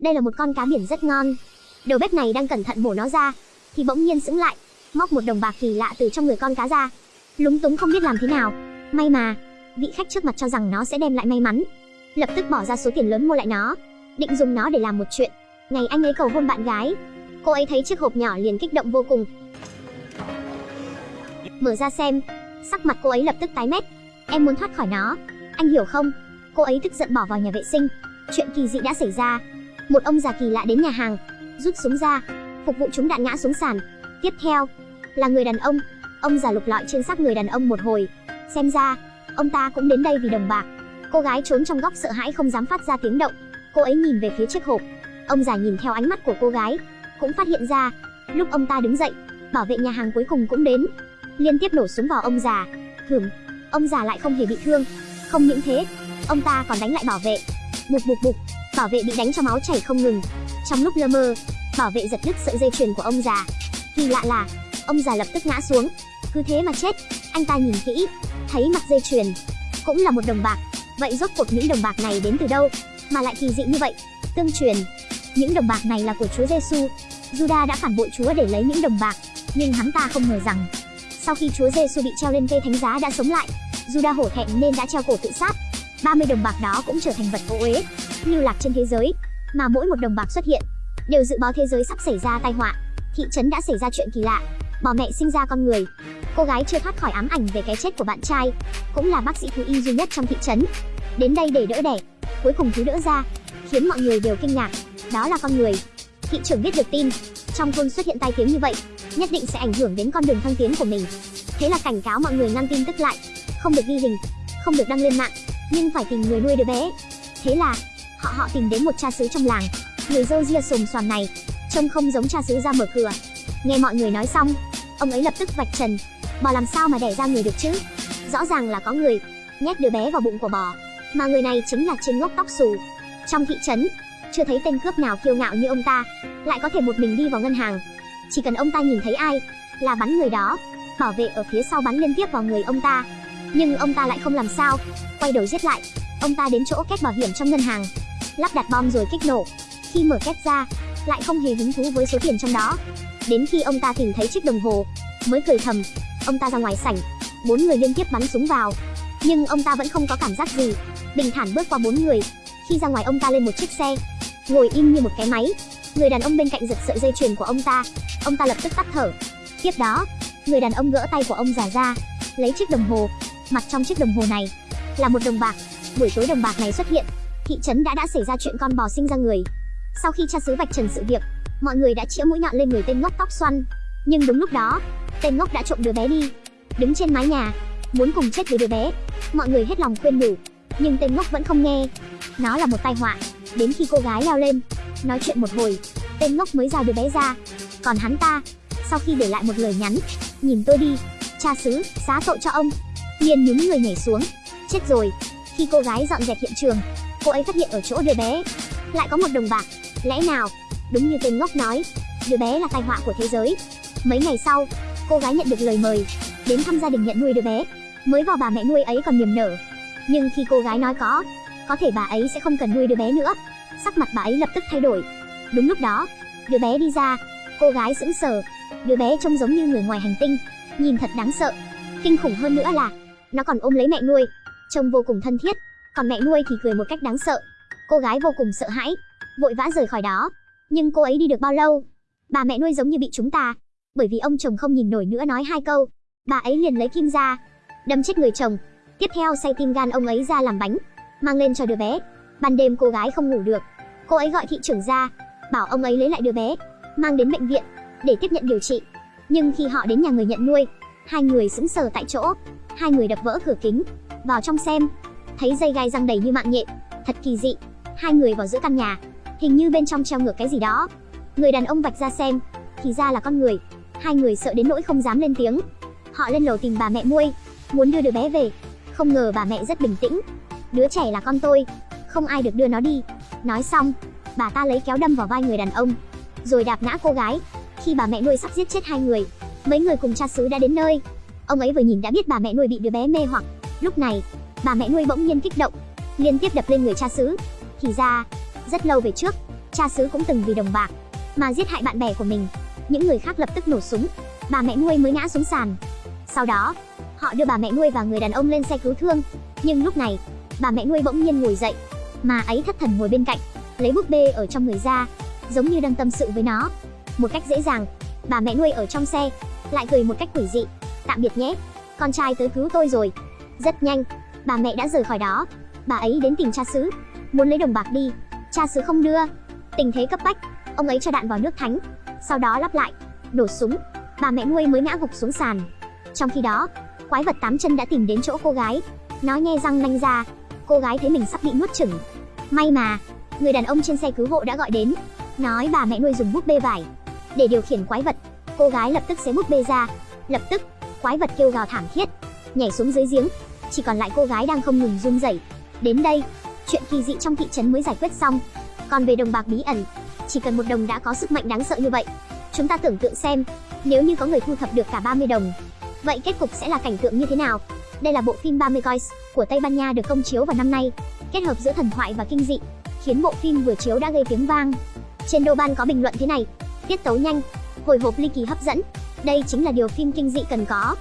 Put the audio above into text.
Đây là một con cá biển rất ngon. Đầu bếp này đang cẩn thận mổ nó ra, thì bỗng nhiên sững lại, móc một đồng bạc kỳ lạ từ trong người con cá ra. Lúng túng không biết làm thế nào. May mà, vị khách trước mặt cho rằng nó sẽ đem lại may mắn. Lập tức bỏ ra số tiền lớn mua lại nó, định dùng nó để làm một chuyện. Ngày anh ấy cầu hôn bạn gái, cô ấy thấy chiếc hộp nhỏ liền kích động vô cùng. Mở ra xem, sắc mặt cô ấy lập tức tái mét. Em muốn thoát khỏi nó, anh hiểu không? Cô ấy tức giận bỏ vào nhà vệ sinh. Chuyện kỳ dị đã xảy ra. Một ông già kỳ lạ đến nhà hàng, rút súng ra, phục vụ chúng đạn ngã xuống sàn. Tiếp theo là người đàn ông. Ông già lục lọi trên xác người đàn ông một hồi. Xem ra, ông ta cũng đến đây vì đồng bạc. Cô gái trốn trong góc sợ hãi không dám phát ra tiếng động. Cô ấy nhìn về phía chiếc hộp. Ông già nhìn theo ánh mắt của cô gái, cũng phát hiện ra, lúc ông ta đứng dậy, bảo vệ nhà hàng cuối cùng cũng đến, liên tiếp nổ súng vào ông già. Hửm, ông già lại không hề bị thương. Không những thế, ông ta còn đánh lại bảo vệ. Bục bục bục, bảo vệ bị đánh cho máu chảy không ngừng. Trong lúc lơ mơ, bảo vệ giật đứt sợi dây chuyền của ông già. Kỳ lạ là, ông già lập tức ngã xuống. Cứ thế mà chết. Anh ta nhìn kỹ, thấy mặt dây chuyền cũng là một đồng bạc. Vậy rốt cuộc những đồng bạc này đến từ đâu mà lại kỳ dị như vậy? Tương truyền, những đồng bạc này là của Chúa Giêsu. Juda đã phản bội Chúa để lấy những đồng bạc, nhưng hắn ta không ngờ rằng sau khi Chúa Giêsu bị treo lên cây thánh giá đã sống lại, Juda hổ thẹn nên đã treo cổ tự sát. 30 đồng bạc đó cũng trở thành vật vô uế, lưu lạc trên thế giới, mà mỗi một đồng bạc xuất hiện đều dự báo thế giới sắp xảy ra tai họa. Thị trấn đã xảy ra chuyện kỳ lạ, bỏ mẹ sinh ra con người. Cô gái chưa thoát khỏi ám ảnh về cái chết của bạn trai, cũng là bác sĩ thú y duy nhất trong thị trấn. Đến đây để đỡ đẻ, cuối cùng thứ đỡ ra, khiến mọi người đều kinh ngạc, đó là con người. Thị trưởng biết được tin, trong thôn xuất hiện tai tiếng như vậy, nhất định sẽ ảnh hưởng đến con đường thăng tiến của mình. Thế là cảnh cáo mọi người ngăn tin tức lại, không được ghi hình, không được đăng lên mạng, nhưng phải tìm người nuôi đứa bé. Thế là họ họ tìm đến một cha xứ trong làng, người dâu ria xồm xoàm này, trông không giống cha xứ ra mở cửa. Nghe mọi người nói xong, ông ấy lập tức vạch trần, bò làm sao mà đẻ ra người được chứ? Rõ ràng là có người nhét đứa bé vào bụng của bò, mà người này chính là trên ngốc tóc xù. Trong thị trấn, chưa thấy tên cướp nào kiêu ngạo như ông ta, lại có thể một mình đi vào ngân hàng. Chỉ cần ông ta nhìn thấy ai, là bắn người đó. Bảo vệ ở phía sau bắn liên tiếp vào người ông ta. Nhưng ông ta lại không làm sao, quay đầu giết lại. Ông ta đến chỗ két bảo hiểm trong ngân hàng, lắp đặt bom rồi kích nổ. Khi mở két ra, lại không hề hứng thú với số tiền trong đó. Đến khi ông ta tìm thấy chiếc đồng hồ, mới cười thầm. Ông ta ra ngoài sảnh, bốn người liên tiếp bắn súng vào, nhưng ông ta vẫn không có cảm giác gì, bình thản bước qua bốn người. Khi ra ngoài ông ta lên một chiếc xe, ngồi im như một cái máy. Người đàn ông bên cạnh giật sợi dây chuyền của ông ta, ông ta lập tức tắt thở. Tiếp đó, người đàn ông gỡ tay của ông già ra, lấy chiếc đồng hồ. Mặt trong chiếc đồng hồ này là một đồng bạc. Buổi tối đồng bạc này xuất hiện, thị trấn đã đã xảy ra chuyện con bò sinh ra người. Sau khi cha xứ vạch trần sự việc, mọi người đã chĩa mũi nhọn lên người tên ngốc tóc xoăn. Nhưng đúng lúc đó, tên ngốc đã trộm đứa bé đi, đứng trên mái nhà, muốn cùng chết với đứa bé. Mọi người hết lòng khuyên nhủ, nhưng tên ngốc vẫn không nghe. Nó là một tai họa. Đến khi cô gái leo lên, nói chuyện một hồi, tên ngốc mới giao đứa bé ra. Còn hắn ta, sau khi để lại một lời nhắn, nhìn tôi đi, cha xứ, xá tội cho ông. Liền nhúng người nhảy xuống, chết rồi. Khi cô gái dọn dẹp hiện trường, cô ấy phát hiện ở chỗ đứa bé lại có một đồng bạc. Lẽ nào, đúng như tên ngốc nói, đứa bé là tai họa của thế giới. Mấy ngày sau, cô gái nhận được lời mời đến thăm gia đình nhận nuôi đứa bé. Mới vào bà mẹ nuôi ấy còn niềm nở, nhưng khi cô gái nói có, có thể bà ấy sẽ không cần nuôi đứa bé nữa, sắc mặt bà ấy lập tức thay đổi. Đúng lúc đó, đứa bé đi ra, cô gái sững sờ, đứa bé trông giống như người ngoài hành tinh, nhìn thật đáng sợ. Kinh khủng hơn nữa là, nó còn ôm lấy mẹ nuôi, trông vô cùng thân thiết, còn mẹ nuôi thì cười một cách đáng sợ. Cô gái vô cùng sợ hãi, vội vã rời khỏi đó. Nhưng cô ấy đi được bao lâu? Bà mẹ nuôi giống như bị chúng ta, bởi vì ông chồng không nhìn nổi nữa nói hai câu, bà ấy liền lấy kim ra, đâm chết người chồng. Tiếp theo xay tim gan ông ấy ra làm bánh, mang lên cho đứa bé. Ban đêm cô gái không ngủ được, cô ấy gọi thị trưởng ra, bảo ông ấy lấy lại đứa bé, mang đến bệnh viện để tiếp nhận điều trị. Nhưng khi họ đến nhà người nhận nuôi, hai người sững sờ tại chỗ, hai người đập vỡ cửa kính, vào trong xem, thấy dây gai răng đầy như mạng nhện, thật kỳ dị. Hai người vào giữa căn nhà, hình như bên trong treo ngược cái gì đó. Người đàn ông vạch ra xem, thì ra là con người. Hai người sợ đến nỗi không dám lên tiếng. Họ lên lầu tìm bà mẹ nuôi, muốn đưa đứa bé về. Không ngờ bà mẹ rất bình tĩnh. Đứa trẻ là con tôi, không ai được đưa nó đi. Nói xong, bà ta lấy kéo đâm vào vai người đàn ông, rồi đạp ngã cô gái. Khi bà mẹ nuôi sắp giết chết hai người, mấy người cùng cha xứ đã đến nơi. Ông ấy vừa nhìn đã biết bà mẹ nuôi bị đứa bé mê hoặc. Lúc này, bà mẹ nuôi bỗng nhiên kích động, liên tiếp đập lên người cha xứ. Thì ra, rất lâu về trước, Cha xứ cũng từng vì đồng bạc mà giết hại bạn bè của mình. Những người khác lập tức nổ súng, bà mẹ nuôi mới ngã xuống sàn. Sau đó, họ đưa bà mẹ nuôi và người đàn ông lên xe cứu thương. Nhưng lúc này, bà mẹ nuôi bỗng nhiên ngồi dậy, mà ấy thất thần ngồi bên cạnh, lấy búp bê ở trong người ra, giống như đang tâm sự với nó. Một cách dễ dàng, bà mẹ nuôi ở trong xe lại cười một cách quỷ dị. Tạm biệt nhé, con trai tới cứu tôi rồi. Rất nhanh, bà mẹ đã rời khỏi đó. Bà ấy đến tìm cha xứ, muốn lấy đồng bạc đi. Cha xứ không đưa. Tình thế cấp bách, ông ấy cho đạn vào nước thánh, sau đó lắp lại, nổ súng. Bà mẹ nuôi mới ngã gục xuống sàn. Trong khi đó, quái vật tám chân đã tìm đến chỗ cô gái. Nó nhe răng nanh ra. Cô gái thấy mình sắp bị nuốt chửng. May mà, người đàn ông trên xe cứu hộ đã gọi đến, nói bà mẹ nuôi dùng búp bê vải để điều khiển quái vật. Cô gái lập tức xé búp bê ra. Lập tức, quái vật kêu gào thảm thiết, nhảy xuống dưới giếng. Chỉ còn lại cô gái đang không ngừng run rẩy. Đến đây, chuyện kỳ dị trong thị trấn mới giải quyết xong. Còn về đồng bạc bí ẩn, chỉ cần một đồng đã có sức mạnh đáng sợ như vậy. Chúng ta tưởng tượng xem, nếu như có người thu thập được cả 30 đồng, vậy kết cục sẽ là cảnh tượng như thế nào? Đây là bộ phim 30 Coins của Tây Ban Nha được công chiếu vào năm nay, kết hợp giữa thần thoại và kinh dị, khiến bộ phim vừa chiếu đã gây tiếng vang. Trên Douban có bình luận thế này: tiết tấu nhanh, hồi hộp ly kỳ hấp dẫn. Đây chính là điều phim kinh dị cần có.